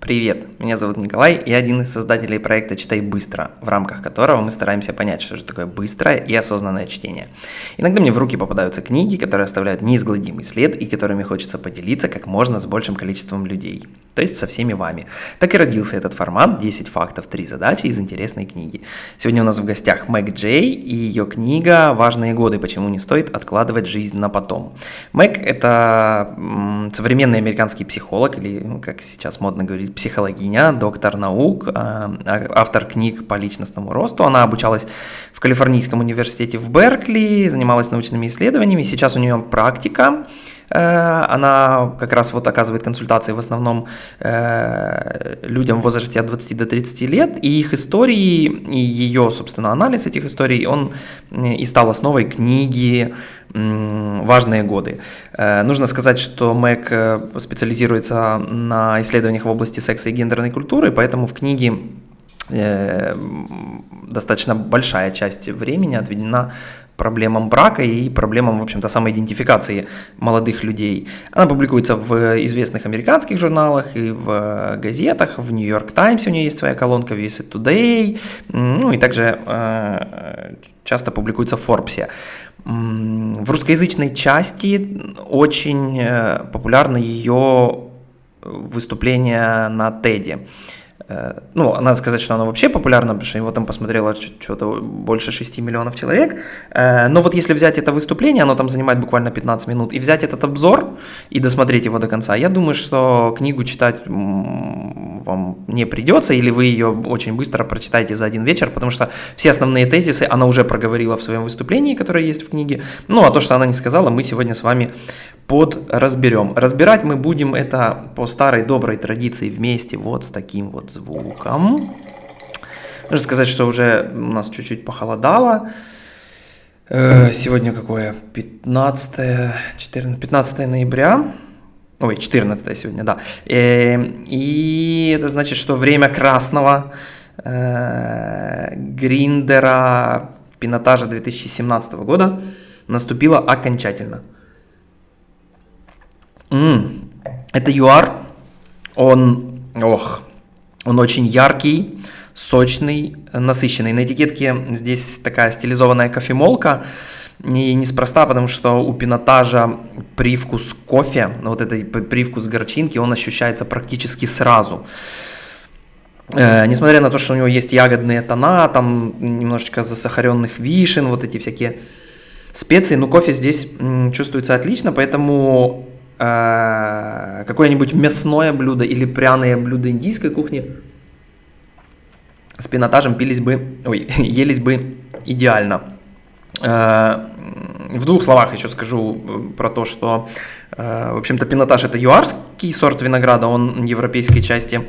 Привет, меня зовут Николай, я один из создателей проекта «Читай быстро», в рамках которого мы стараемся понять, что же такое быстрое и осознанное чтение. Иногда мне в руки попадаются книги, которые оставляют неизгладимый след и которыми хочется поделиться как можно с большим количеством людей, то есть со всеми вами. Так и родился этот формат «10 фактов, 3 задачи» из интересной книги. Сегодня у нас в гостях Мэг Джей и ее книга «Важные годы. Почему не стоит откладывать жизнь на потом». Мэг – это современный американский психолог, или, ну, как сейчас модно говорить, психологиня, доктор наук, а, а, автор книг по личностному росту. Она обучалась в Калифорнийском университете в Беркли, занималась научными исследованиями. Сейчас у нее практика. Э, она как раз вот оказывает консультации в основном э, людям в возрасте от 20 до 30 лет, и их истории, и ее, собственно, анализ этих историй, он и стал основой книги важные годы. Э, нужно сказать, что Мэг специализируется на исследованиях в области секса и гендерной культуры, поэтому в книге достаточно большая часть времени отведена проблемам брака и проблемам, в общем-то, самоидентификации молодых людей. Она публикуется в известных американских журналах и в газетах, в Нью-Йорк Таймс у нее есть своя колонка, в USA Today, ну и также э, часто публикуется в Форбсе. В русскоязычной части очень э, популярно ее выступление на TED. Э, ну, надо сказать, что оно вообще популярно, потому что его там посмотрело что-то больше 6 миллионов человек. Э, но вот если взять это выступление, оно там занимает буквально 15 минут, и взять этот обзор и досмотреть его до конца, я думаю, что книгу читать вам не придется, или вы ее очень быстро прочитаете за один вечер, потому что все основные тезисы она уже проговорила в своем выступлении, которое есть в книге. Ну, а то, что она не сказала, мы сегодня с вами подразберем. Разбирать мы будем это по старой доброй традиции вместе, вот с таким вот звуком. Нужно сказать, что уже у нас чуть-чуть похолодало. Э, сегодня какое? 15, 14, 15 ноября. Ой, 14 сегодня, да. Э, и это значит, что время красного э, гриндера пинотажа 2017 года наступило окончательно. Это ЮАР, он, ох, он очень яркий, сочный, насыщенный. На этикетке здесь такая стилизованная кофемолка, и неспроста, потому что у пинотажа привкус кофе, вот этот привкус горчинки, он ощущается практически сразу. Э, несмотря на то, что у него есть ягодные тона, там немножечко засахаренных вишен, вот эти всякие специи, но кофе здесь чувствуется отлично, поэтому э, какое-нибудь мясное блюдо или пряное блюдо индийской кухни с пинотажем пились бы, ой, елись бы идеально. Э, в двух словах еще скажу э, про то, что, в общем-то, пинотаж это юарский сорт винограда, он в европейской части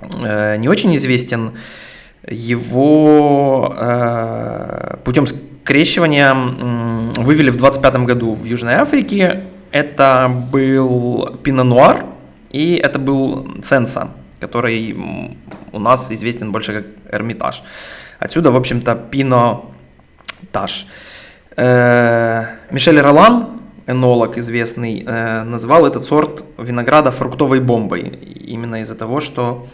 не очень известен. Его путем скрещивания вывели в 25 году в Южной Африке. Это был пино-нуар и это был сенса, который у нас известен больше как Эрмитаж. Отсюда, в общем-то, пино Таш. Э, Мишель Ролан, энолог известный, э, назвал этот сорт винограда фруктовой бомбой. Именно из-за того, что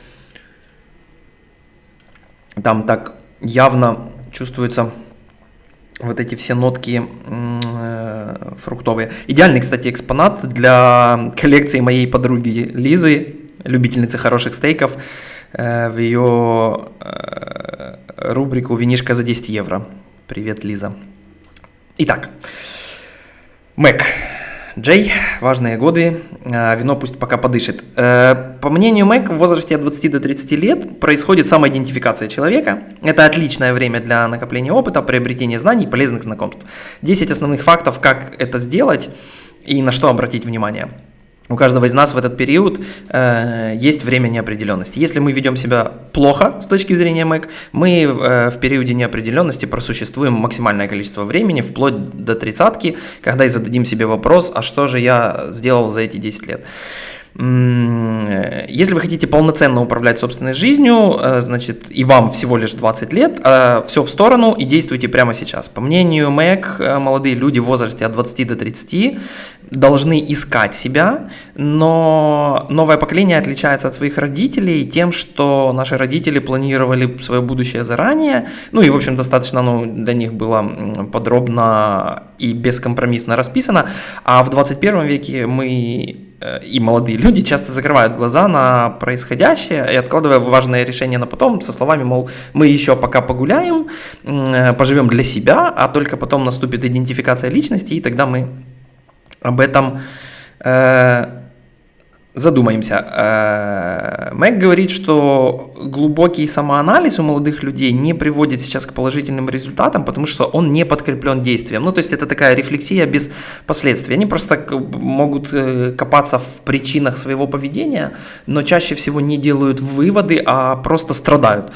там так явно чувствуются вот эти все нотки э, фруктовые. Идеальный, кстати, экспонат для коллекции моей подруги Лизы, любительницы хороших стейков, в ее рубрику «Винишка за 10 евро». Привет, Лиза. Итак, Мэг. Джей, важные годы, а, вино пусть пока подышит. Э, по мнению Мэг, в возрасте от 20 до 30 лет происходит самоидентификация человека. Это отличное время для накопления опыта, приобретения знаний и полезных знакомств. 10 основных фактов, как это сделать и на что обратить внимание. У каждого из нас в этот период э, есть время неопределенности. Если мы ведем себя плохо с точки зрения МЭК, мы э, в периоде неопределенности просуществуем максимальное количество времени, вплоть до тридцатки, когда и зададим себе вопрос, а что же я сделал за эти 10 лет. Если вы хотите полноценно управлять собственной жизнью, э, значит, и вам всего лишь 20 лет, э, все в сторону и действуйте прямо сейчас. По мнению МЭК, молодые люди в возрасте от 20 до 30 должны искать себя, но новое поколение отличается от своих родителей тем, что наши родители планировали свое будущее заранее, ну и, в общем, достаточно ну, для них было подробно и бескомпромиссно расписано, а в 21 веке мы э, и молодые люди часто закрывают глаза на происходящее и откладывая важное решение на потом со словами, мол, мы еще пока погуляем, э, поживем для себя, а только потом наступит идентификация личности, и тогда мы об этом э, задумаемся. Э, Мэг говорит, что глубокий самоанализ у молодых людей не приводит сейчас к положительным результатам, потому что он не подкреплен действием. Ну, то есть это такая рефлексия без последствий. Они просто могут э, копаться в причинах своего поведения, но чаще всего не делают выводы, а просто страдают.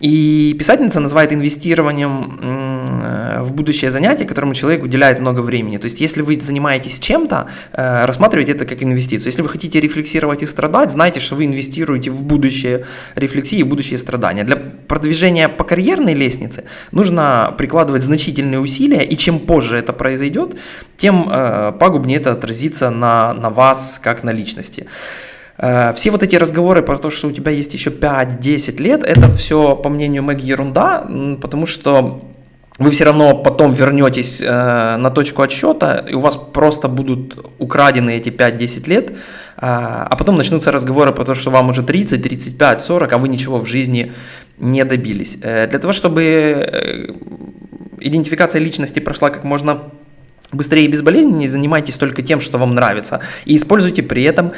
И писательница называет инвестированием в будущее занятие, которому человек уделяет много времени. То есть, если вы занимаетесь чем-то, э, рассматривайте это как инвестицию. Если вы хотите рефлексировать и страдать, знайте, что вы инвестируете в будущее рефлексии и будущее страдания. Для продвижения по карьерной лестнице нужно прикладывать значительные усилия, и чем позже это произойдет, тем э, пагубнее это отразится на, на вас как на личности. Э, все вот эти разговоры про то, что у тебя есть еще 5-10 лет, это все, по мнению Мэг, ерунда, потому что вы все равно потом вернетесь э, на точку отсчета, и у вас просто будут украдены эти 5-10 лет, э, а потом начнутся разговоры про то, что вам уже 30, 35, 40, а вы ничего в жизни не добились. Для того, чтобы идентификация личности прошла как можно быстрее и безболезненнее, занимайтесь только тем, что вам нравится, и используйте при этом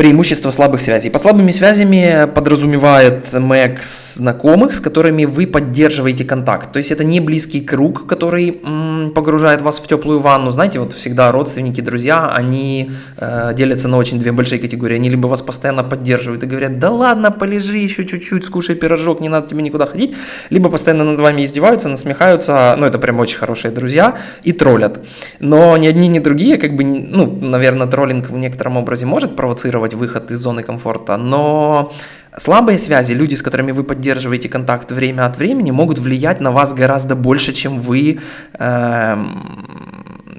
преимущество слабых связей. Под слабыми связями подразумевает МЭК знакомых, с которыми вы поддерживаете контакт. То есть это не близкий круг, который м, погружает вас в теплую ванну. Знаете, вот всегда родственники, друзья, они э, делятся на очень две большие категории. Они либо вас постоянно поддерживают и говорят, да ладно, полежи еще чуть-чуть, скушай пирожок, не надо тебе никуда ходить. Либо постоянно над вами издеваются, насмехаются, ну это прям очень хорошие друзья, и троллят. Но ни одни, ни другие, как бы, ну, наверное, троллинг в некотором образе может провоцировать планировать выход из зоны комфорта, но слабые связи, люди, с которыми вы поддерживаете контакт время от времени, могут влиять на вас гораздо больше, чем вы э,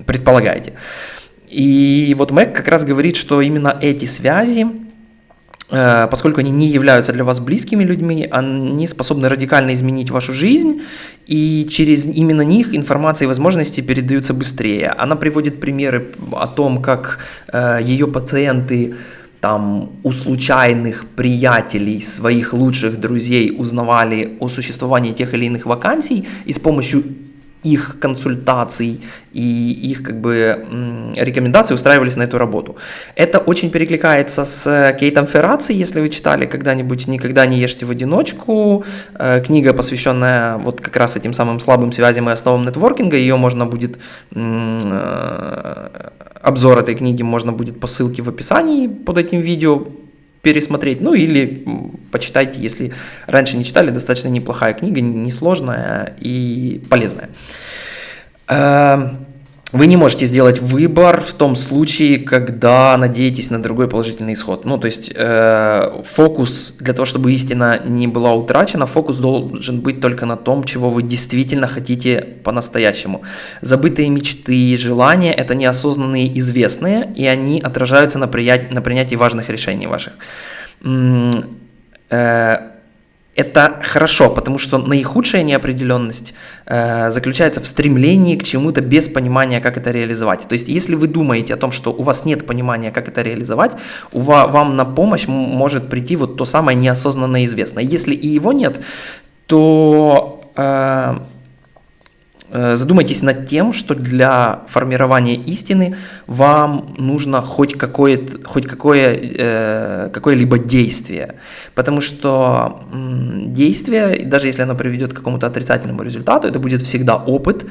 предполагаете. И вот Мэг как раз говорит, что именно эти связи, э, поскольку они не являются для вас близкими людьми, они способны радикально изменить вашу жизнь, и через именно них информация и возможности передаются быстрее. Она приводит примеры о том, как э, ее пациенты там у случайных приятелей, своих лучших друзей узнавали о существовании тех или иных вакансий и с помощью их консультаций и их как бы рекомендаций устраивались на эту работу. Это очень перекликается с Кейтом Ферраци, если вы читали когда-нибудь «Никогда не ешьте в одиночку», э, книга, посвященная вот как раз этим самым слабым связям и основам нетворкинга, ее можно будет, э, обзор этой книги можно будет по ссылке в описании под этим видео пересмотреть, ну или почитайте, если раньше не читали, достаточно неплохая книга, несложная и полезная. Вы не можете сделать выбор в том случае, когда надеетесь на другой положительный исход. Ну, то есть э, фокус для того, чтобы истина не была утрачена, фокус должен быть только на том, чего вы действительно хотите по-настоящему. Забытые мечты и желания – это неосознанные известные, и они отражаются на, прият... на принятии важных решений ваших. Э, это хорошо, потому что наихудшая неопределенность э, заключается в стремлении к чему-то без понимания, как это реализовать. То есть, если вы думаете о том, что у вас нет понимания, как это реализовать, у вас, вам на помощь может прийти вот то самое неосознанное известное. Если и его нет, то э, задумайтесь над тем, что для формирования истины вам нужно хоть, какое, хоть какое, э, какое-либо действие. Потому что действие, даже если оно приведет к какому-то отрицательному результату, это будет всегда опыт,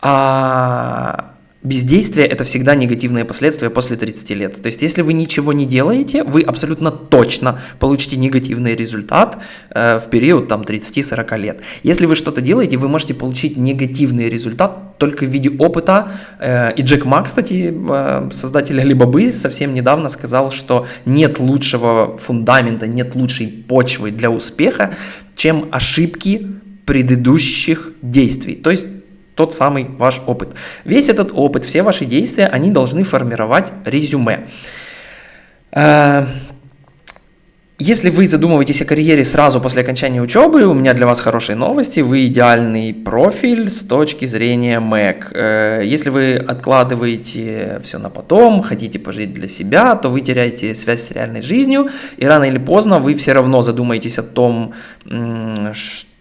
а бездействие – это всегда негативные последствия после 30 лет. То есть, если вы ничего не делаете, вы абсолютно точно получите негативный результат э, в период там, 30-40 лет. Если вы что-то делаете, вы можете получить негативный результат только в виде опыта. Э, и Джек Ма, кстати, э, создатель Alibaba, совсем недавно сказал, что нет лучшего фундамента, нет лучшей почвы для успеха, чем ошибки предыдущих действий. То есть тот самый ваш опыт. Весь этот опыт, все ваши действия, они должны формировать резюме. Э, если вы задумываетесь о карьере сразу после окончания учебы, у меня для вас хорошие новости. Вы идеальный профиль с точки зрения МЭК. Если вы откладываете все на потом, хотите пожить для себя, то вы теряете связь с реальной жизнью, и рано или поздно вы все равно задумаетесь о том, что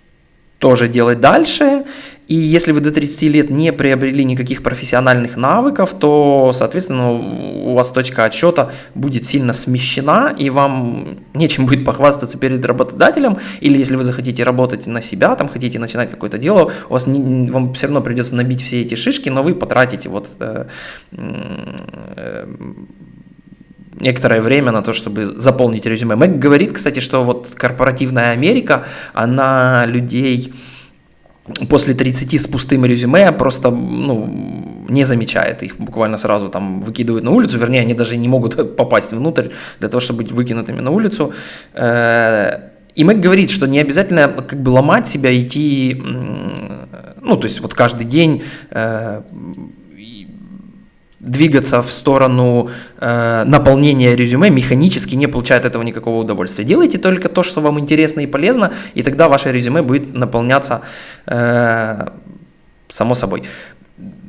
же делать дальше, и если вы до 30 лет не приобрели никаких профессиональных навыков, то, соответственно, у вас точка отсчета будет сильно смещена, и вам нечем будет похвастаться перед работодателем. Или если вы захотите работать на себя, там хотите начинать какое-то дело, у вас не, вам все равно придется набить все эти шишки, но вы потратите вот э, э, некоторое время на то, чтобы заполнить резюме. Мэг говорит, кстати, что вот корпоративная Америка, она людей после 30 с пустым резюме просто ну, не замечает. Их буквально сразу там выкидывают на улицу, вернее, они даже не могут попасть внутрь для того, чтобы быть выкинутыми на улицу. Э, и Мэг говорит, что не обязательно как бы ломать себя, идти, ну, то есть вот каждый день э, двигаться в сторону э, наполнения резюме механически, не получая от этого никакого удовольствия. Делайте только то, что вам интересно и полезно, и тогда ваше резюме будет наполняться э, само собой.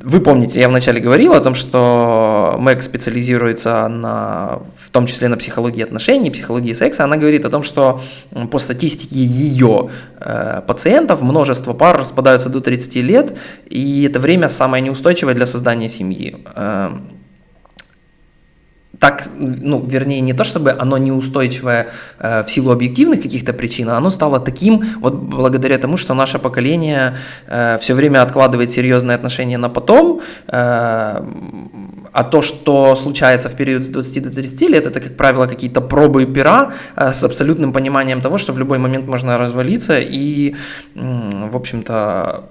Вы помните, я вначале говорил о том, что Мэг специализируется на, в том числе на психологии отношений, психологии секса. Она говорит о том, что по статистике ее э, пациентов множество пар распадаются до 30 лет, и это время самое неустойчивое для создания семьи. Э, так, ну, вернее, не то чтобы оно неустойчивое э, в силу объективных каких-то причин, а оно стало таким вот благодаря тому, что наше поколение э, все время откладывает серьезные отношения на потом, э, а то, что случается в период с 20 до 30 лет, это, как правило, какие-то пробы пера э, с абсолютным пониманием того, что в любой момент можно развалиться и, э, в общем-то,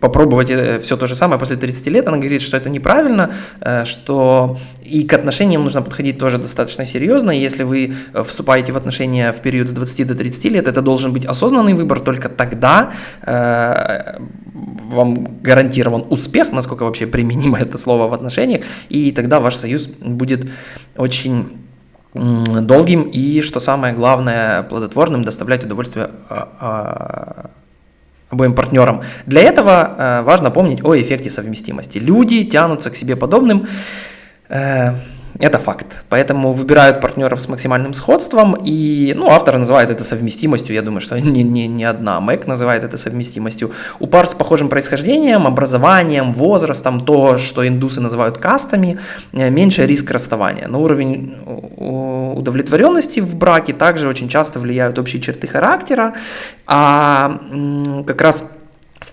попробовать э, все то же самое после 30 лет, она говорит, что это неправильно, э, что и к отношениям нужно подходить тоже достаточно серьезно. Если вы э, вступаете в отношения в период с 20 до 30 лет, это должен быть осознанный выбор, только тогда вам гарантирован успех, насколько вообще применимо это слово в отношениях, и тогда ваш союз будет очень долгим и, что самое главное, плодотворным, доставлять удовольствие а, а, обоим партнерам. Для этого э, важно помнить о эффекте совместимости. Люди тянутся к себе подобным. Это факт. Поэтому выбирают партнеров с максимальным сходством, и ну, автор называет это совместимостью, я думаю, что не, не, не одна. Мэг называет это совместимостью. У пар с похожим происхождением, образованием, возрастом, то, что индусы называют кастами, э, меньше риск расставания. На уровень удовлетворенности в браке также очень часто влияют общие черты характера, а как раз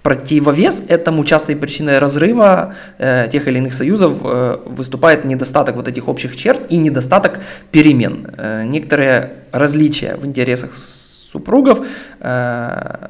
противовес этому частой причиной разрыва э, тех или иных союзов э, выступает недостаток вот этих общих черт и недостаток перемен. Э, некоторые различия в интересах супругов, э,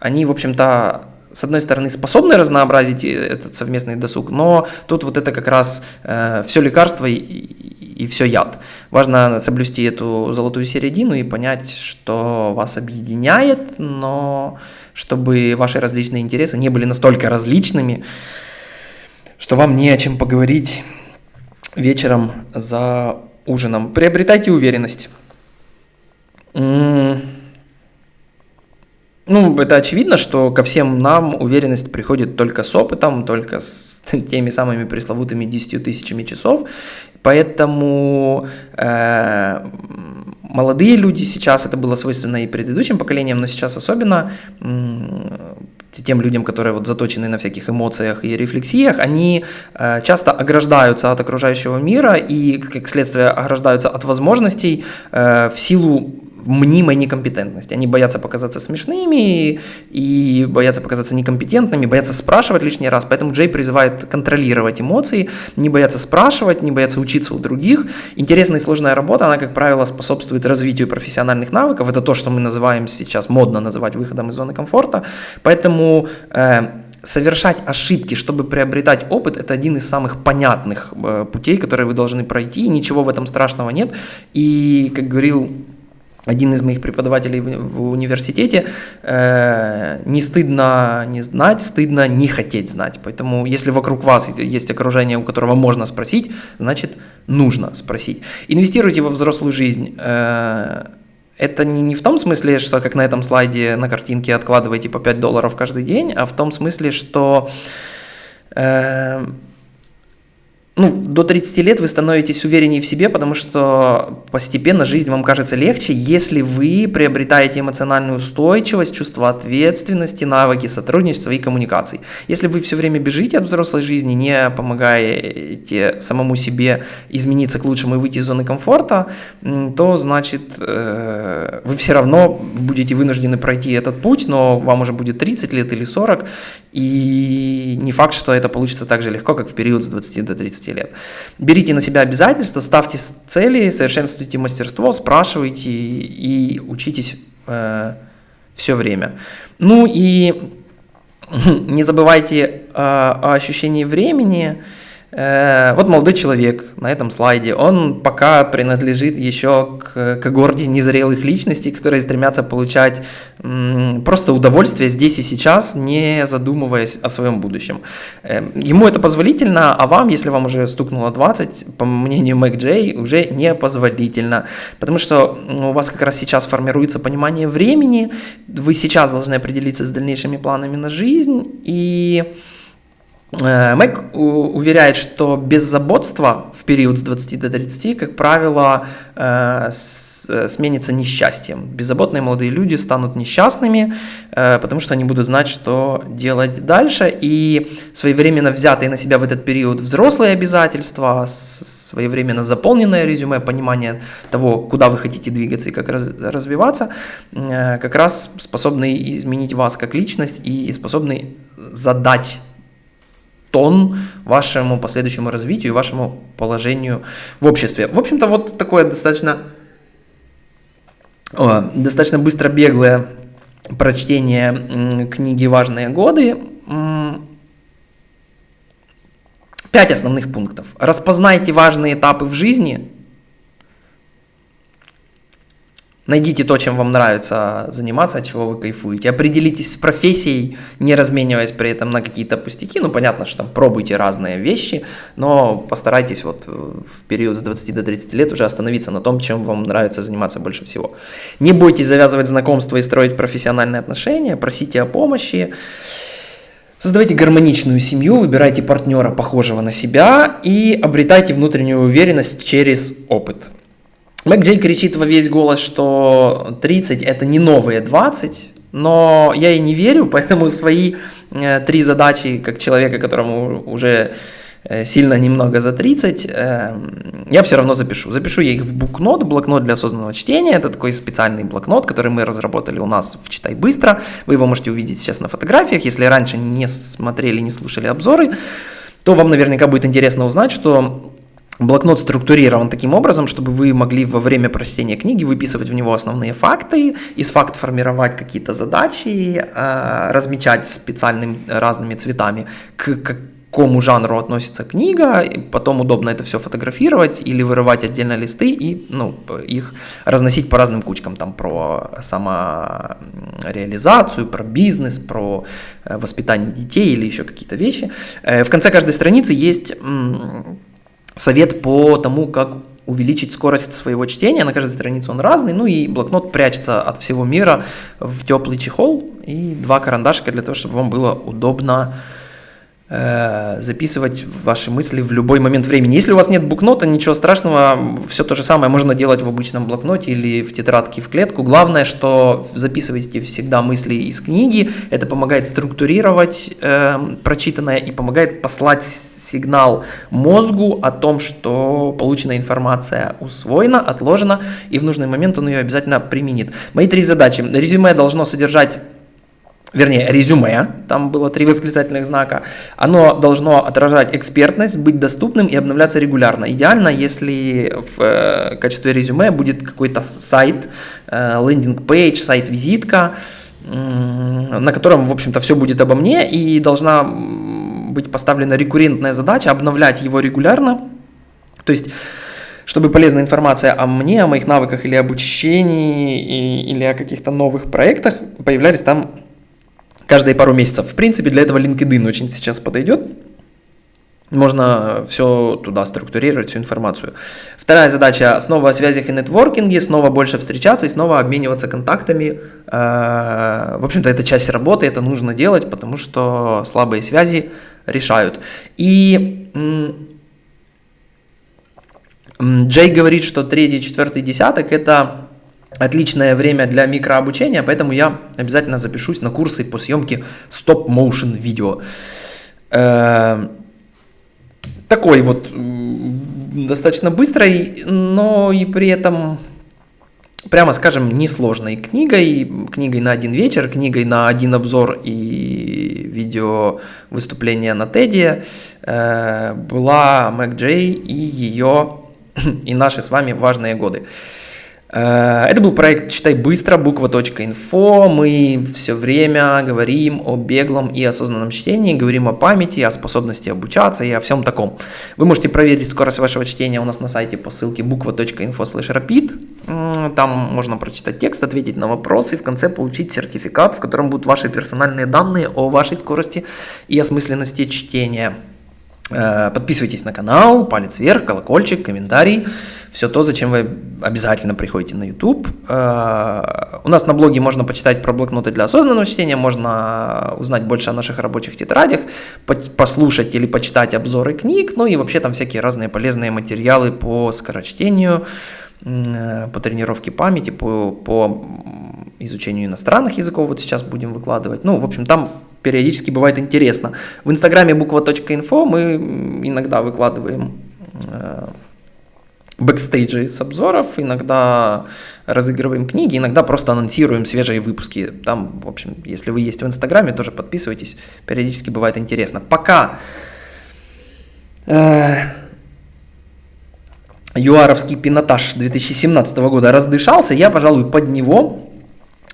они, в общем-то, с одной стороны, способны разнообразить этот совместный досуг, но тут вот это как раз э, все лекарство и, и, и все яд. Важно соблюсти эту золотую середину и понять, что вас объединяет, но чтобы ваши различные интересы не были настолько различными, что вам не о чем поговорить вечером за ужином. Приобретайте уверенность. Ну, это очевидно, что ко всем нам уверенность приходит только с опытом, только с теми самыми пресловутыми 10 тысячами часов. Поэтому э, молодые люди сейчас, это было свойственно и предыдущим поколениям, но сейчас особенно тем людям, которые вот заточены на всяких эмоциях и рефлексиях, они э, часто ограждаются от окружающего мира и, как следствие, ограждаются от возможностей э, в силу мнимой некомпетентности. Они боятся показаться смешными и боятся показаться некомпетентными, боятся спрашивать лишний раз. Поэтому Джей призывает контролировать эмоции, не бояться спрашивать, не бояться учиться у других. Интересная и сложная работа, она, как правило, способствует развитию профессиональных навыков. Это то, что мы называем сейчас модно называть выходом из зоны комфорта. Поэтому э, совершать ошибки, чтобы приобретать опыт, это один из самых понятных э, путей, которые вы должны пройти. Ничего в этом страшного нет. И, как говорил один из моих преподавателей в, университете, э, не стыдно не знать, стыдно не хотеть знать. Поэтому, если вокруг вас есть окружение, у которого можно спросить, значит, нужно спросить. Инвестируйте во взрослую жизнь. Э, это не, не в том смысле, что как на этом слайде на картинке откладываете по 5 долларов каждый день, а в том смысле, что э, ну, до 30 лет вы становитесь увереннее в себе, потому что постепенно жизнь вам кажется легче, если вы приобретаете эмоциональную устойчивость, чувство ответственности, навыки сотрудничества и коммуникаций. Если вы все время бежите от взрослой жизни, не помогаете самому себе измениться к лучшему и выйти из зоны комфорта, то значит э, вы все равно будете вынуждены пройти этот путь, но вам уже будет 30 лет или 40, и не факт, что это получится так же легко, как в период с 20 до 30 лет. Берите на себя обязательства, ставьте цели, совершенствуйте мастерство, спрашивайте и учитесь э, все время. Ну и не забывайте э, о ощущении времени. Э, вот молодой человек на этом слайде, он пока принадлежит еще к когорте незрелых личностей, которые стремятся получать просто удовольствие здесь и сейчас, не задумываясь о своем будущем. Э, ему это позволительно, а вам, если вам уже стукнуло 20, по мнению Мэг Джей, уже не позволительно, потому что у вас как раз сейчас формируется понимание времени, вы сейчас должны определиться с дальнейшими планами на жизнь, и Э, Мэг уверяет, что беззаботство в период с 20 до 30, как правило, э, э, сменится несчастьем. Беззаботные молодые люди станут несчастными, потому что они будут знать, что делать дальше, и своевременно взятые на себя в этот период взрослые обязательства, своевременно заполненное резюме, понимание того, куда вы хотите двигаться и как развиваться, как раз способны изменить вас как личность и способны задать тон вашему последующему развитию вашему положению в обществе. В общем-то, вот такое достаточно, достаточно быстро беглое прочтение книги «Важные годы». Пять основных пунктов. Распознайте важные этапы в жизни – Найдите то, чем вам нравится заниматься, от чего вы кайфуете. Определитесь с профессией, не размениваясь при этом на какие-то пустяки. Ну, понятно, что там пробуйте разные вещи, но постарайтесь вот в период с 20 до 30 лет уже остановиться на том, чем вам нравится заниматься больше всего. Не бойтесь завязывать знакомства и строить профессиональные отношения, просите о помощи. Создавайте гармоничную семью, выбирайте партнера, похожего на себя, и обретайте внутреннюю уверенность через опыт. Мэг Джей кричит во весь голос, что 30 это не новые 20, но я и не верю, поэтому свои э, три задачи, как человека, которому уже э, сильно немного за 30, э, я все равно запишу. Запишу я их в букнот, блокнот для осознанного чтения. Это такой специальный блокнот, который мы разработали у нас в «Читай быстро». Вы его можете увидеть сейчас на фотографиях. Если раньше не смотрели, не слушали обзоры, то вам наверняка будет интересно узнать, что Блокнот структурирован таким образом, чтобы вы могли во время прочтения книги выписывать в него основные факты, из фактов формировать какие-то задачи, э, размечать специальными разными цветами, к какому жанру относится книга, и потом удобно это все фотографировать или вырывать отдельно листы и ну, их разносить по разным кучкам, там про самореализацию, про бизнес, про э, воспитание детей или еще какие-то вещи. Э, в конце каждой страницы есть совет по тому, как увеличить скорость своего чтения. На каждой странице он разный. Ну и блокнот прячется от всего мира в теплый чехол. И два карандашика для того, чтобы вам было удобно записывать ваши мысли в любой момент времени. Если у вас нет блокнота, ничего страшного, все то же самое можно делать в обычном блокноте или в тетрадке в клетку. Главное, что записывайте всегда мысли из книги, это помогает структурировать э, прочитанное и помогает послать сигнал мозгу о том, что полученная информация усвоена, отложена, и в нужный момент он ее обязательно применит. Мои три задачи. Резюме должно содержать вернее, резюме, там было три восклицательных знака, оно должно отражать экспертность, быть доступным и обновляться регулярно. Идеально, если в э, качестве резюме будет какой-то сайт, э, лендинг-пейдж, сайт-визитка, на котором, в общем-то, все будет обо мне, и должна быть поставлена рекуррентная задача обновлять его регулярно. То есть чтобы полезная информация о мне, о моих навыках или обучении, и, или о каких-то новых проектах появлялись там каждые пару месяцев. В принципе, для этого LinkedIn очень сейчас подойдет. Можно все туда структурировать, всю информацию. Вторая задача снова о связях и нетворкинге, снова больше встречаться и снова обмениваться контактами. Э, в общем-то, это часть работы, это нужно делать, потому что слабые связи решают. И Джей говорит, что третий, четвертый десяток это отличное время для микрообучения, поэтому я обязательно запишусь на курсы по съемке стоп-моушен видео. Э, такой вот достаточно быстрой, но и при этом, прямо скажем, несложной книгой, книгой на один вечер, книгой на один обзор и видео выступления на Теди э, была Мэг Джей и ее и наши с вами важные годы. Э, это был проект «Читай быстро», буква.инфо. Мы все время говорим о беглом и осознанном чтении, говорим о памяти, о способности обучаться и о всем таком. Вы можете проверить скорость вашего чтения у нас на сайте по ссылке буква.инфо rapid. Там можно прочитать текст, ответить на вопросы и в конце получить сертификат, в котором будут ваши персональные данные о вашей скорости и осмысленности чтения. Э, подписывайтесь на канал, палец вверх, колокольчик, комментарий. Все то, зачем вы обязательно приходите на YouTube. Э, у нас на блоге можно почитать про блокноты для осознанного чтения, можно узнать больше о наших рабочих тетрадях, послушать или почитать обзоры книг, ну и вообще там всякие разные полезные материалы по скорочтению, э, по тренировке памяти, по, по изучению иностранных языков вот сейчас будем выкладывать. Ну, в общем, там периодически бывает интересно. В инстаграме буква.инфо мы иногда выкладываем э, бэкстейджи с обзоров, иногда разыгрываем книги, иногда просто анонсируем свежие выпуски. Там, в общем, если вы есть в Инстаграме, тоже подписывайтесь, периодически бывает интересно. Пока э, юаровский пинотаж 2017 года раздышался, я, пожалуй, под него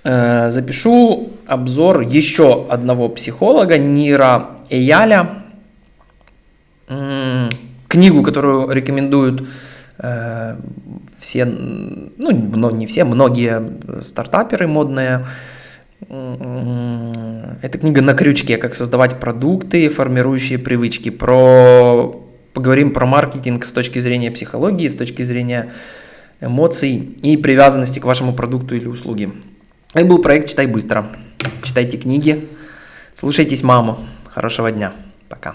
запишу обзор еще одного психолога, Нира Эяля. Книгу, которую рекомендуют э, все, ну не все, многие стартаперы модные. Это книга на крючке, как создавать продукты, формирующие привычки. Про, поговорим про маркетинг с точки зрения психологии, с точки зрения эмоций и привязанности к вашему продукту или услуге. Это был проект «Читай быстро». Читайте книги, слушайтесь маму. Хорошего дня. Пока.